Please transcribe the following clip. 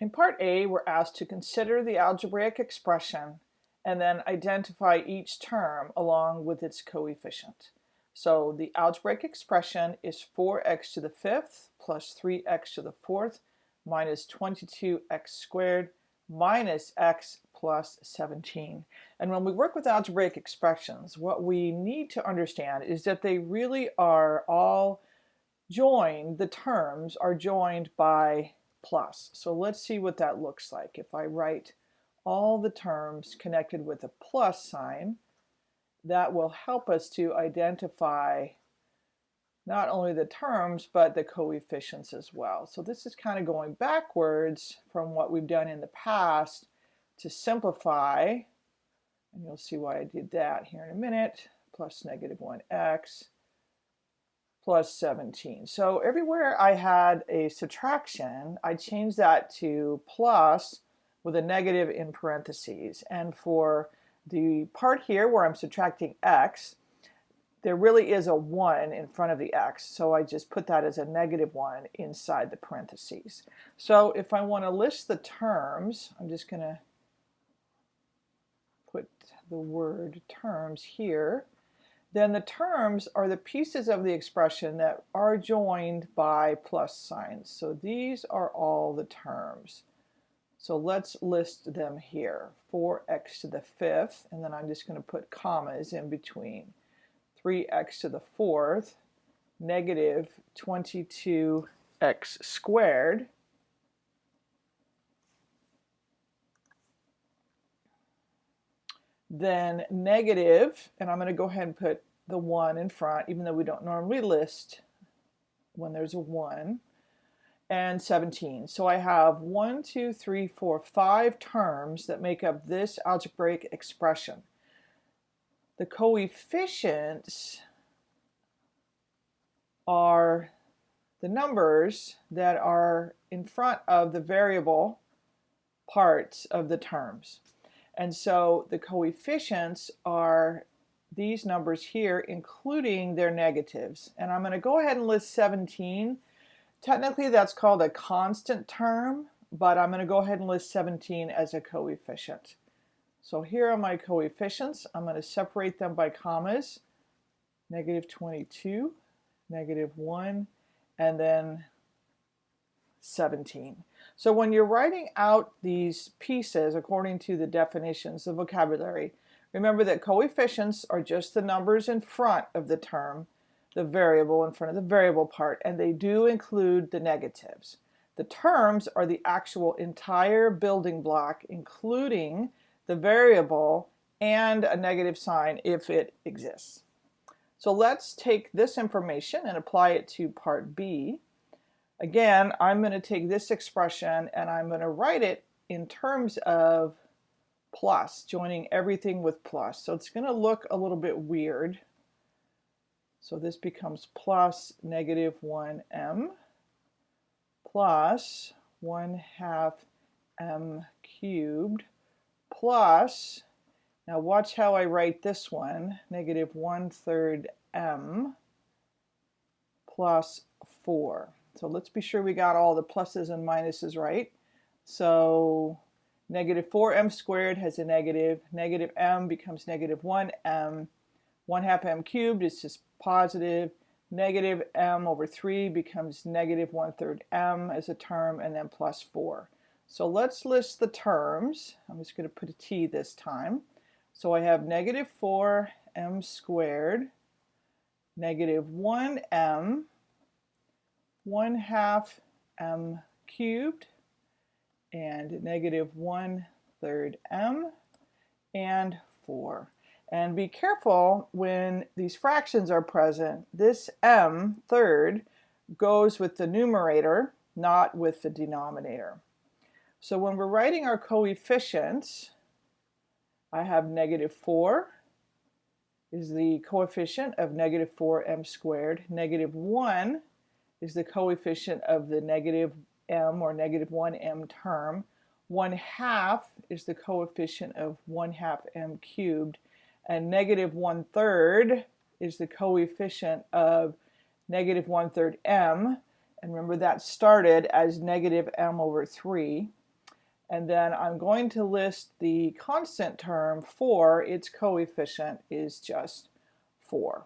In part A, we're asked to consider the algebraic expression and then identify each term along with its coefficient. So the algebraic expression is 4x to the fifth plus 3x to the fourth minus 22x squared minus x plus 17. And when we work with algebraic expressions, what we need to understand is that they really are all joined, the terms are joined by plus. So let's see what that looks like. If I write all the terms connected with a plus sign, that will help us to identify not only the terms but the coefficients as well. So this is kind of going backwards from what we've done in the past to simplify, and you'll see why I did that here in a minute, plus negative 1x plus 17. So everywhere I had a subtraction, I changed that to plus with a negative in parentheses. And for the part here where I'm subtracting x, there really is a 1 in front of the x, so I just put that as a negative 1 inside the parentheses. So if I want to list the terms, I'm just going to put the word terms here then the terms are the pieces of the expression that are joined by plus signs. So these are all the terms. So let's list them here. 4x to the fifth, and then I'm just going to put commas in between. 3x to the fourth, negative 22x squared, then negative, and I'm going to go ahead and put the 1 in front, even though we don't normally list when there's a 1, and 17. So I have 1, 2, 3, 4, 5 terms that make up this algebraic expression. The coefficients are the numbers that are in front of the variable parts of the terms. And so the coefficients are these numbers here, including their negatives. And I'm going to go ahead and list 17. Technically, that's called a constant term, but I'm going to go ahead and list 17 as a coefficient. So here are my coefficients. I'm going to separate them by commas. Negative 22, negative 1, and then 17. So when you're writing out these pieces according to the definitions of vocabulary, remember that coefficients are just the numbers in front of the term, the variable in front of the variable part, and they do include the negatives. The terms are the actual entire building block, including the variable and a negative sign if it exists. So let's take this information and apply it to part B. Again, I'm going to take this expression and I'm going to write it in terms of plus, joining everything with plus. So it's going to look a little bit weird. So this becomes plus negative 1m plus 1 half m cubed plus, now watch how I write this one, negative 1 third m plus 4. So let's be sure we got all the pluses and minuses right. So negative 4m squared has a negative. Negative m becomes negative 1m. 1 half m cubed is just positive. Negative m over 3 becomes negative 1 third m as a term and then plus 4. So let's list the terms. I'm just going to put a t this time. So I have negative 4m squared, negative 1m, 1 half m cubed and negative 1 third m and 4. And be careful when these fractions are present. This m third goes with the numerator, not with the denominator. So when we're writing our coefficients, I have negative 4 is the coefficient of negative 4m squared. Negative 1 is the coefficient of the negative m or negative 1m term. 1 half is the coefficient of 1 half m cubed. And negative 1 third is the coefficient of negative 1 third m. And remember that started as negative m over 3. and then I'm going to list the constant term for its coefficient is just 4.